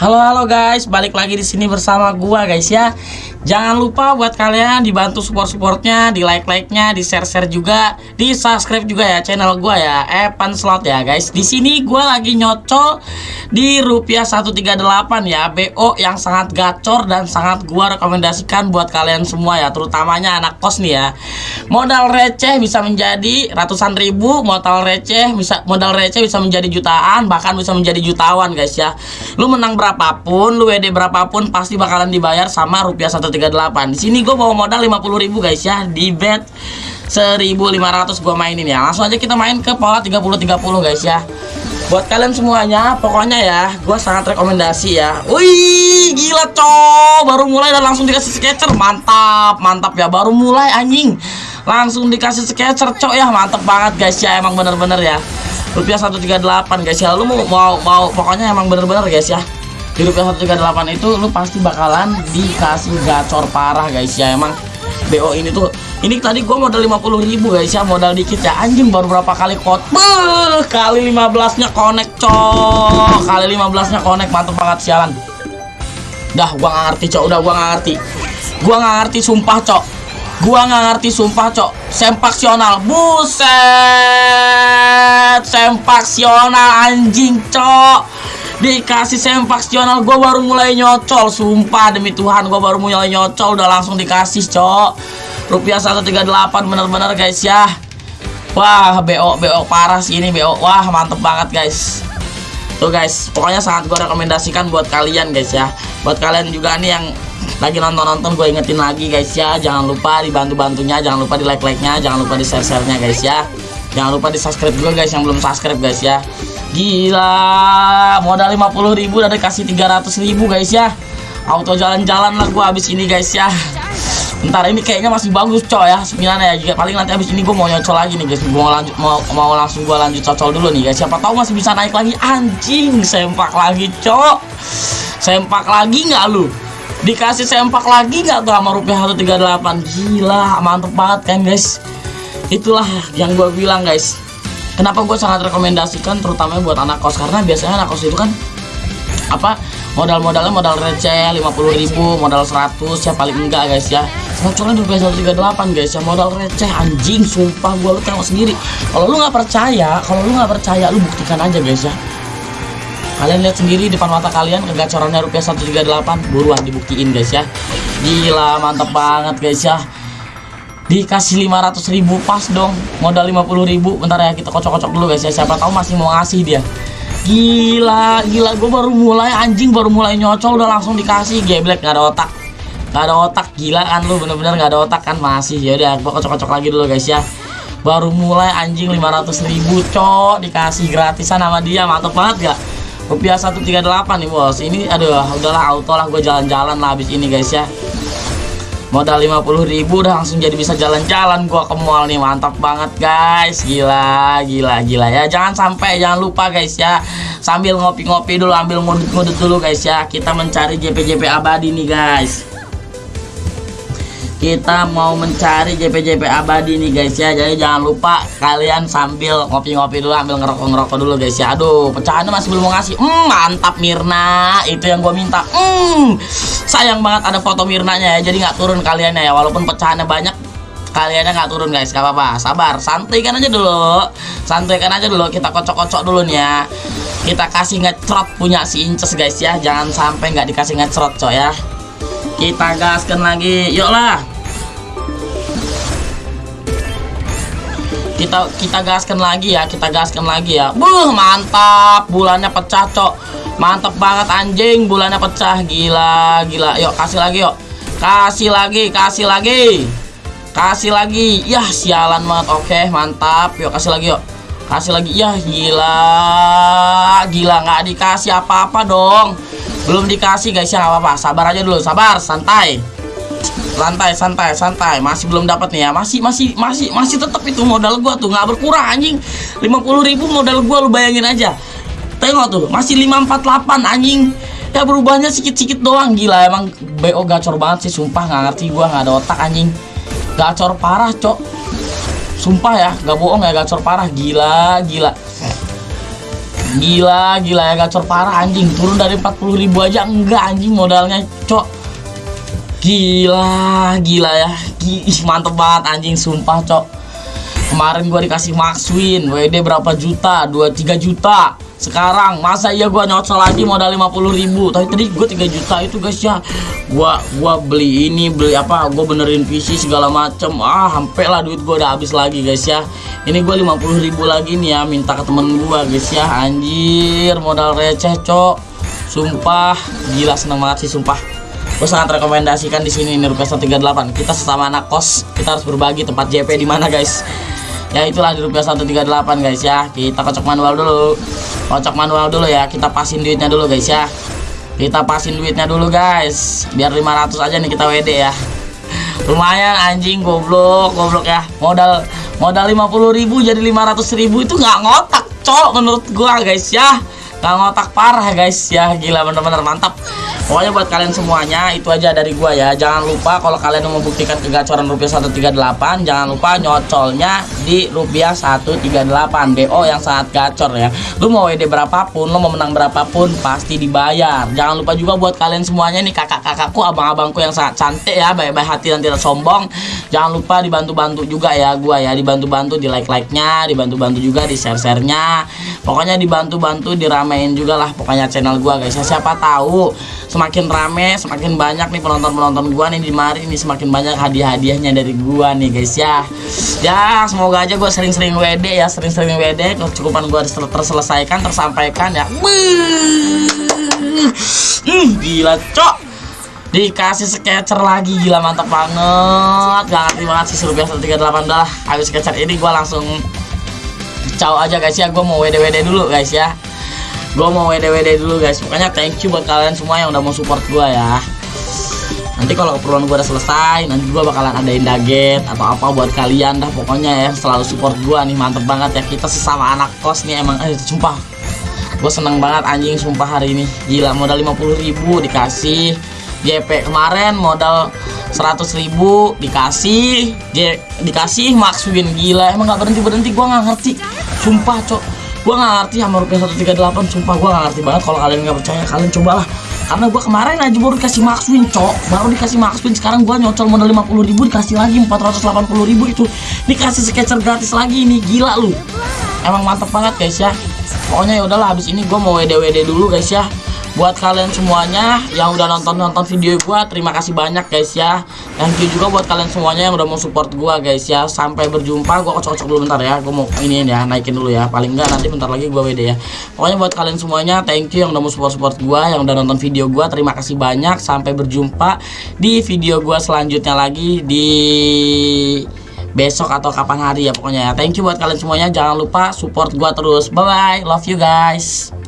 Halo halo guys, balik lagi di sini bersama gua guys ya. Jangan lupa buat kalian dibantu support-supportnya, di like-like-nya, di share-share juga, di subscribe juga ya channel gua ya, Evan Slot ya guys. Di sini gua lagi nyocol di rupiah 138 ya, BO yang sangat gacor dan sangat gua rekomendasikan buat kalian semua ya, terutamanya anak kos nih ya. Modal receh bisa menjadi ratusan ribu, modal receh bisa modal receh bisa menjadi jutaan, bahkan bisa menjadi jutawan guys ya. Lu menang berapapun, lu WD berapapun pasti bakalan dibayar sama rupiah 138 138 di sini gue bawa modal 50.000 guys ya. Di bet 1500 gue mainin ya. Langsung aja kita main ke pola 30-30 guys ya. Buat kalian semuanya pokoknya ya gue sangat rekomendasi ya. Wih gila cok. Baru mulai dan langsung dikasih sketcher. Mantap mantap ya. Baru mulai anjing. Langsung dikasih sketcher cok ya. Mantap banget guys ya. Emang bener-bener ya. Rupiah 138 guys ya. Lu mau mau, mau pokoknya emang bener-bener guys ya di rupiah 138 itu lu pasti bakalan dikasih gacor parah guys ya. Emang BO ini tuh ini tadi gua modal 50 ribu guys ya. Modal dikit ya. Anjing baru berapa kali kot Beuh, kali 15 nya connect cok. Kali 15 nya connect mantep banget sialan. Dah gua nggak ngerti cok. Udah gua nggak ngerti. Gua nggak ngerti sumpah cok. Gua nggak ngerti sumpah cok. Sempaksional. Buset. Sempaksional anjing cok dikasih sempaksional gue baru mulai nyocol. Sumpah demi Tuhan gue baru mulai nyocol udah langsung dikasih cok. Rupiah 138 bener-bener guys ya. Wah BO BO parah sih ini BO wah mantep banget guys. Tuh guys pokoknya sangat gue rekomendasikan buat kalian guys ya. Buat kalian juga nih yang lagi nonton-nonton gue ingetin lagi guys ya. Jangan lupa dibantu-bantunya jangan lupa di like-like-nya jangan lupa di share-share-nya guys ya. Jangan lupa di subscribe juga guys yang belum subscribe guys ya Gila Modal 50 ribu udah dikasih 300 ribu guys ya. Auto jalan-jalan lah gue habis ini guys ya. Ntar ini kayaknya masih bagus coy ya Sembilan ya. Jika paling nanti habis ini gue mau nyocol lagi nih guys. Gue mau, lanjut, mau, mau langsung gue lanjut cocol dulu nih guys. Siapa tahu masih bisa naik lagi. Anjing Sempak lagi cok. Sempak lagi nggak lu? Dikasih sempak lagi nggak tuh sama rupiah 138 Gila mantep banget kan guys? Itulah yang gue bilang guys kenapa gue sangat rekomendasikan terutama buat anak kos? Karena biasanya anak kos itu kan apa modal-modalnya modal receh 50 ribu modal 100 ya paling enggak guys ya. Ngocolnya di 138 guys ya modal receh anjing sumpah gue lu tengok sendiri. Kalau lu nggak percaya kalau lu nggak percaya lu buktikan aja guys ya. Kalian lihat sendiri depan mata kalian kegacorannya rupiah 138 buruan dibuktiin guys ya. Gila mantep banget guys ya dikasih 500 ribu pas dong. Modal 50 ribu bentar ya kita kocok-kocok dulu guys ya. Siapa tahu masih mau ngasih dia. Gila gila. Gue baru mulai anjing baru mulai nyocol udah langsung dikasih. Geblek nggak ada otak. Nggak ada otak gila kan lu bener-bener nggak ada otak kan masih. Ya udah gue kocok-kocok lagi dulu guys ya. Baru mulai anjing 500 ribu cok dikasih gratisan sama dia. Mantep banget gak rupiah 138 nih bos. Ini aduh udahlah auto lah gue jalan-jalan lah habis ini guys ya modal 50 ribu udah langsung jadi bisa jalan-jalan gua ke mall nih mantap banget guys. Gila gila gila ya. Jangan sampai jangan lupa guys ya. Sambil ngopi-ngopi dulu ambil ngudut-ngudut dulu guys ya. Kita mencari JP-JP abadi nih guys kita mau mencari JP-JP abadi nih guys ya. Jadi jangan lupa kalian sambil ngopi-ngopi dulu ambil ngerokok-ngerokok dulu guys ya. Aduh pecahannya masih belum mau ngasih. Hmm, mantap Mirna. Itu yang gue minta. Hmm, sayang banget ada foto Mirnanya ya jadi nggak turun kaliannya ya. Walaupun pecahannya banyak kaliannya nggak turun guys. Gak apa-apa. Sabar santai kan aja dulu. Santai kan aja dulu. Kita kocok-kocok dulu nih ya. Kita kasih ngecrot punya si inces guys ya. Jangan sampai nggak dikasih ngecrot coy ya. Kita gaskan lagi. Yuk lah kita kita gaskan lagi ya kita gaskan lagi ya. Buh mantap. Bulannya pecah cok. Mantap banget anjing. Bulannya pecah. Gila gila. Yuk kasih lagi yuk. Kasih lagi kasih lagi. Kasih lagi. Ya sialan banget. Oke mantap. Yuk kasih lagi yuk. Kasih lagi. Ya gila. Gila nggak dikasih apa-apa dong. Belum dikasih guys ya apa-apa. Sabar aja dulu. Sabar santai santai santai santai. Masih belum dapat nih ya. Masih masih masih masih tetap itu modal gua tuh. Nggak berkurang anjing. 50.000 modal gua lu bayangin aja. Tengok tuh masih 548 anjing. Ya berubahnya sedikit-sedikit doang. Gila emang BO gacor banget sih sumpah. Nggak ngerti gua nggak ada otak anjing. Gacor parah cok. Sumpah ya nggak bohong ya gacor parah. Gila gila. Gila, gila ya gacor parah anjing. Turun dari 40 ribu aja enggak anjing modalnya, cok. Gila, gila ya. Gih, mantep banget anjing sumpah, cok. Kemarin gua dikasih Max Win, WD berapa juta? 2 3 juta. Sekarang masa iya gua nyocol lagi modal 50 ribu Tapi tadi gua 3 juta itu guys ya Gua gua beli ini, beli apa? Gua benerin PC segala macem Ah, sampai lah duit gua udah habis lagi guys ya Ini gua 50 ribu lagi nih ya Minta ke temen gua guys ya Anjir, modal receh cok Sumpah, gila seneng banget sih sumpah gue sangat rekomendasikan di sini ini rupiah 138 kita sesama anak kos kita harus berbagi tempat JP di mana guys. Ya itulah di rupiah 138 guys ya. Kita kocok manual dulu. Kocok manual dulu ya. Kita pasin duitnya dulu guys ya. Kita pasin duitnya dulu guys. Biar 500 aja nih kita WD ya. Lumayan anjing goblok goblok ya. Modal modal 50.000 jadi 500.000 itu nggak ngotak cok menurut gua guys ya. Nggak ngotak parah guys ya. Gila bener-bener mantap Pokoknya buat kalian semuanya itu aja dari gua ya. Jangan lupa kalau kalian mau membuktikan kegacoran rupiah 138, jangan lupa nyocolnya di rupiah 138 DO yang sangat gacor ya. Lu mau WD berapapun, lu mau menang berapapun pasti dibayar. Jangan lupa juga buat kalian semuanya nih kakak-kakakku, abang-abangku yang sangat cantik ya, baik-baik hati dan tidak sombong. Jangan lupa dibantu-bantu juga ya gua ya, dibantu-bantu di like-like-nya, dibantu-bantu juga di share-share-nya. Pokoknya dibantu-bantu diramein juga lah pokoknya channel gua guys. Ya, siapa tahu semakin rame semakin banyak nih penonton-penonton gua nih di mari ini semakin banyak hadiah-hadiahnya dari gua nih guys ya. Ya semoga aja gua sering-sering WD ya sering-sering WD kecukupan gua terselesaikan tersampaikan ya. Hmm, gila cok. Dikasih sketcher lagi gila mantap banget. Gak ngerti banget sih rupiah 138 dah. Habis sketcher ini gua langsung caw aja guys ya. Gua mau WD WD dulu guys ya gue mau WD-WD dulu guys. Pokoknya thank you buat kalian semua yang udah mau support gue ya. Nanti kalau keperluan gue udah selesai nanti gue bakalan adain daget atau apa buat kalian dah pokoknya ya. Selalu support gue nih mantep banget ya. Kita sesama anak kos nih emang. Eh sumpah. Gue seneng banget anjing sumpah hari ini. Gila modal 50 ribu dikasih. JP kemarin modal 100 ribu dikasih. J dikasih Max gila. Emang gak berhenti berhenti gue nggak ngerti. Sumpah cok gue nggak ngerti sama rupiah 138 sumpah gue nggak ngerti banget kalau kalian nggak percaya kalian cobalah. Karena gue kemarin aja baru dikasih max win cok. Baru dikasih max win sekarang gue nyocol modal 50 ribu dikasih lagi 480 ribu itu. Dikasih sketcher gratis lagi ini gila lu. Emang mantep banget guys ya. Pokoknya ya udahlah habis ini gue mau WD WD dulu guys ya. Buat kalian semuanya yang udah nonton-nonton video gua terima kasih banyak guys ya thank you juga buat kalian semuanya yang udah mau support gua guys ya. Sampai berjumpa. Gua kocok-kocok dulu bentar ya. Gua mau ini ya naikin dulu ya. Paling enggak nanti bentar lagi gua WD ya. Pokoknya buat kalian semuanya thank you yang udah mau support-support gua yang udah nonton video gua. Terima kasih banyak. Sampai berjumpa di video gua selanjutnya lagi di besok atau kapan hari ya pokoknya ya. Thank you buat kalian semuanya. Jangan lupa support gua terus. Bye bye love you guys